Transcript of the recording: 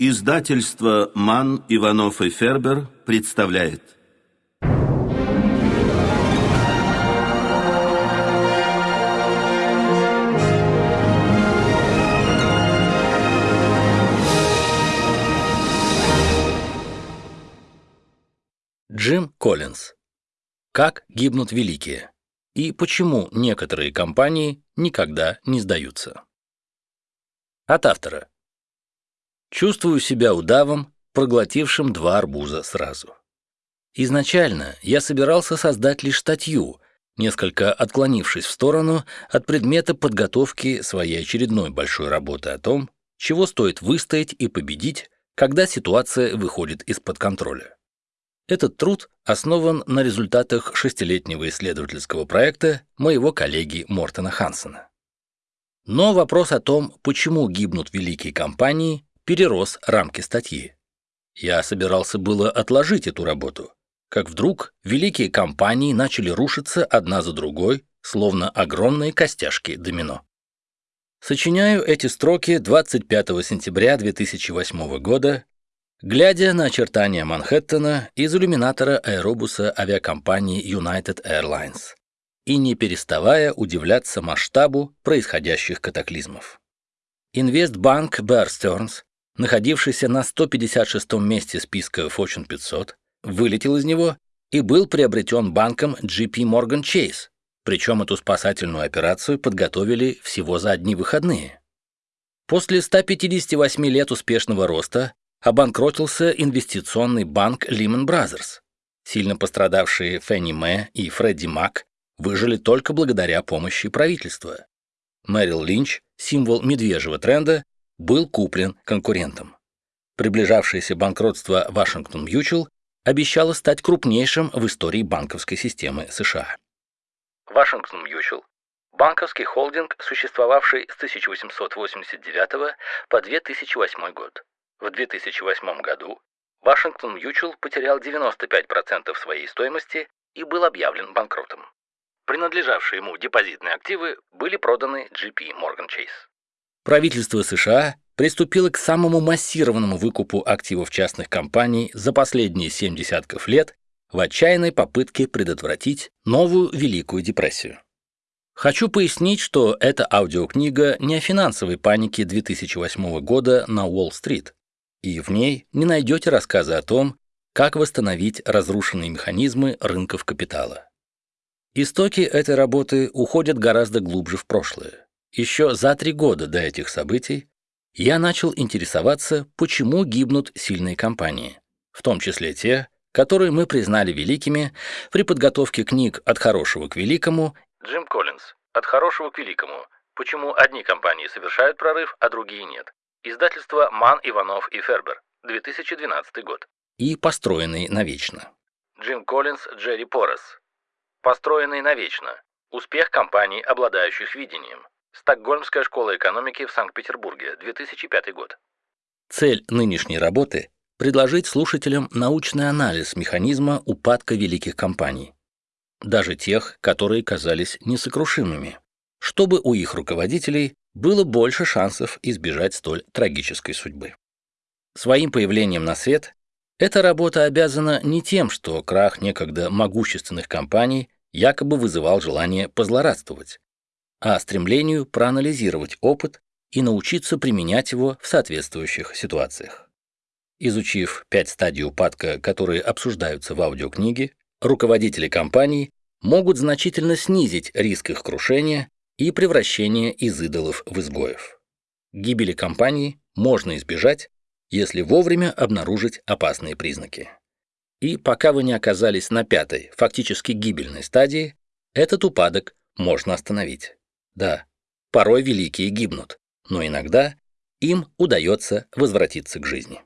Издательство «Ман, Иванов и Фербер» представляет. Джим Коллинз. Как гибнут великие? И почему некоторые компании никогда не сдаются? От автора. Чувствую себя удавом, проглотившим два арбуза сразу. Изначально я собирался создать лишь статью, несколько отклонившись в сторону от предмета подготовки своей очередной большой работы о том, чего стоит выстоять и победить, когда ситуация выходит из-под контроля. Этот труд основан на результатах шестилетнего исследовательского проекта моего коллеги Мортона Хансена. Но вопрос о том, почему гибнут великие компании, перерос рамки статьи. Я собирался было отложить эту работу, как вдруг великие компании начали рушиться одна за другой, словно огромные костяшки домино. Сочиняю эти строки 25 сентября 2008 года, глядя на очертания Манхэттена из иллюминатора аэробуса авиакомпании United Airlines и не переставая удивляться масштабу происходящих катаклизмов. Инвестбанк Bear Stearns находившийся на 156-м месте списка Fortune 500, вылетел из него и был приобретен банком JP Morgan Chase, причем эту спасательную операцию подготовили всего за одни выходные. После 158 лет успешного роста обанкротился инвестиционный банк Lehman Brothers. Сильно пострадавшие Фенни Мэ и Фредди Мак выжили только благодаря помощи правительства. Мэрил Линч, символ медвежьего тренда, был куплен конкурентом. Приближавшееся банкротство Вашингтон Мьючел обещало стать крупнейшим в истории банковской системы США. Вашингтон Мьючел – банковский холдинг, существовавший с 1889 по 2008 год. В 2008 году Вашингтон Мьючел потерял 95% своей стоимости и был объявлен банкротом. Принадлежавшие ему депозитные активы были проданы JP Morgan Chase правительство США приступило к самому массированному выкупу активов частных компаний за последние семь десятков лет в отчаянной попытке предотвратить новую Великую депрессию. Хочу пояснить, что эта аудиокнига не о финансовой панике 2008 года на Уолл-стрит, и в ней не найдете рассказы о том, как восстановить разрушенные механизмы рынков капитала. Истоки этой работы уходят гораздо глубже в прошлое. Еще за три года до этих событий я начал интересоваться, почему гибнут сильные компании, в том числе те, которые мы признали великими при подготовке книг «От хорошего к великому» Джим Коллинз «От хорошего к великому. Почему одни компании совершают прорыв, а другие нет». Издательство «Ман, Иванов и Фербер», 2012 год. И «Построенный навечно». Джим Коллинз, Джерри Порос. «Построенный навечно. Успех компаний, обладающих видением». Стокгольмская школа экономики в Санкт-Петербурге, 2005 год. Цель нынешней работы – предложить слушателям научный анализ механизма упадка великих компаний, даже тех, которые казались несокрушимыми, чтобы у их руководителей было больше шансов избежать столь трагической судьбы. Своим появлением на свет эта работа обязана не тем, что крах некогда могущественных компаний якобы вызывал желание позлорадствовать, а стремлению проанализировать опыт и научиться применять его в соответствующих ситуациях. Изучив пять стадий упадка, которые обсуждаются в аудиокниге, руководители компаний могут значительно снизить риск их крушения и превращения из идолов в изгоев. Гибели компании можно избежать, если вовремя обнаружить опасные признаки. И пока вы не оказались на пятой, фактически гибельной стадии, этот упадок можно остановить. Да, порой великие гибнут, но иногда им удается возвратиться к жизни.